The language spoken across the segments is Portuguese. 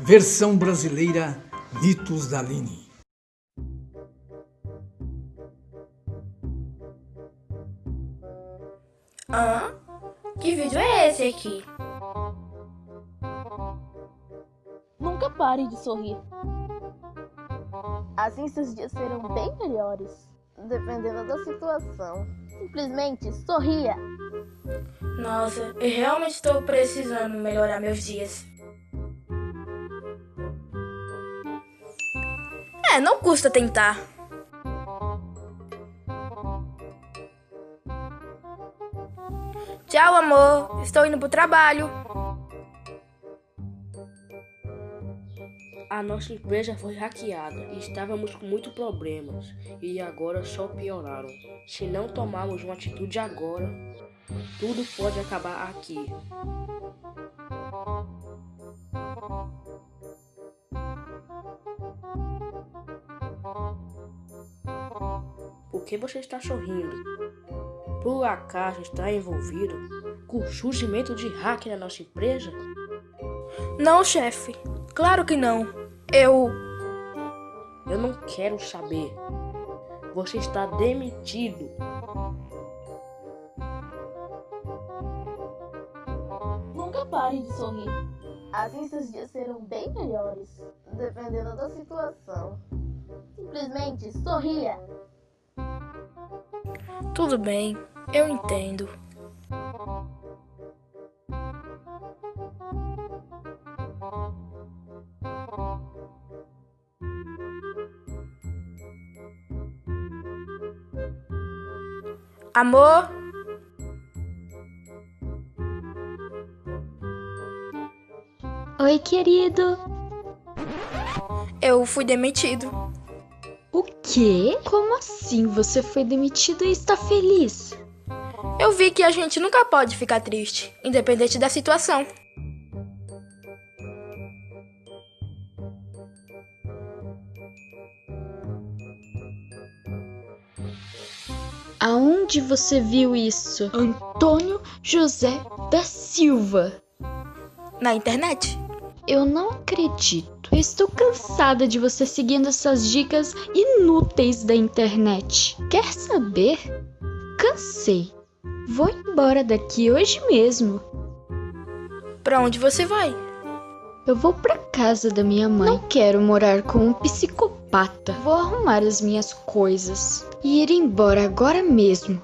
Versão brasileira Mitos da Aline. Hã? Que vídeo é esse aqui? Nunca pare de sorrir. Assim seus dias serão bem melhores, dependendo da situação. Simplesmente sorria. Nossa, eu realmente estou precisando melhorar meus dias. É, não custa tentar. Tchau, amor. Estou indo pro trabalho. A nossa empresa foi hackeada e estávamos com muitos problemas e agora só pioraram. Se não tomarmos uma atitude agora, tudo pode acabar aqui. Que você está sorrindo? Por acaso está envolvido com o surgimento de hack na nossa empresa? Não, chefe. Claro que não. Eu. Eu não quero saber. Você está demitido. Nunca pare de sorrir. Assim seus dias serão bem melhores, dependendo da situação. Simplesmente sorria. Tudo bem, eu entendo. Amor? Oi, querido. Eu fui demitido. Quê? Como assim você foi demitido e está feliz? Eu vi que a gente nunca pode ficar triste, independente da situação. Aonde você viu isso? Antônio José da Silva. Na internet? Eu não acredito. Eu estou cansada de você seguindo essas dicas inúteis da internet. Quer saber? Cansei. Vou embora daqui hoje mesmo. Pra onde você vai? Eu vou pra casa da minha mãe. Não quero morar com um psicopata. Vou arrumar as minhas coisas e ir embora agora mesmo.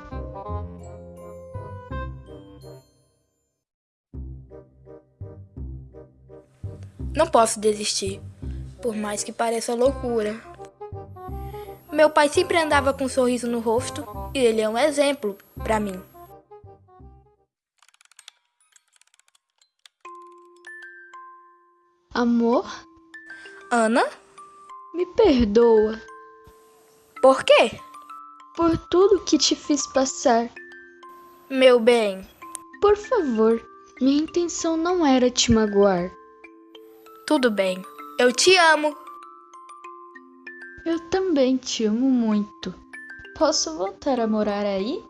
Não posso desistir, por mais que pareça loucura. Meu pai sempre andava com um sorriso no rosto e ele é um exemplo pra mim. Amor, Ana? me perdoa Por quê? por tudo que te fiz passar. Meu bem, Por favor, minha intenção não era te magoar. Tudo bem. Eu te amo. Eu também te amo muito. Posso voltar a morar aí?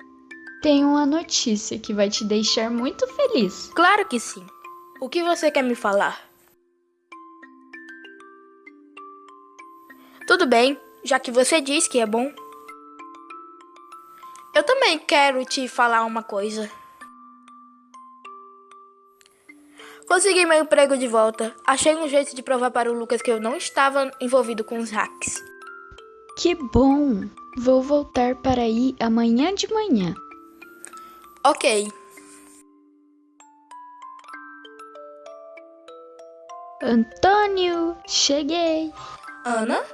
Tenho uma notícia que vai te deixar muito feliz. Claro que sim. O que você quer me falar? Tudo bem, já que você diz que é bom. Eu também quero te falar uma coisa. Consegui meu emprego de volta. Achei um jeito de provar para o Lucas que eu não estava envolvido com os hacks. Que bom! Vou voltar para aí amanhã de manhã. Ok, Antônio, cheguei. Ana?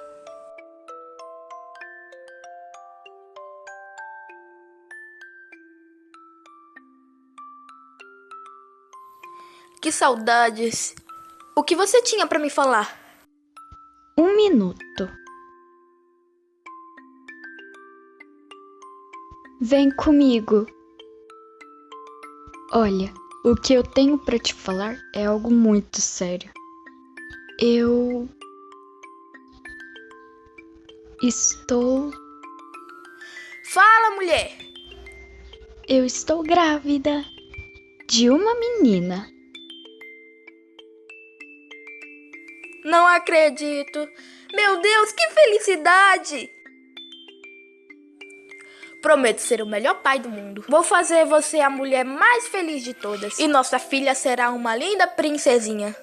Que saudades. O que você tinha para me falar? Um minuto. Vem comigo. Olha, o que eu tenho para te falar é algo muito sério. Eu estou, Fala, mulher! eu estou grávida de uma menina. Não acredito. Meu Deus, que felicidade! Prometo ser o melhor pai do mundo. Vou fazer você a mulher mais feliz de todas. E nossa filha será uma linda princesinha.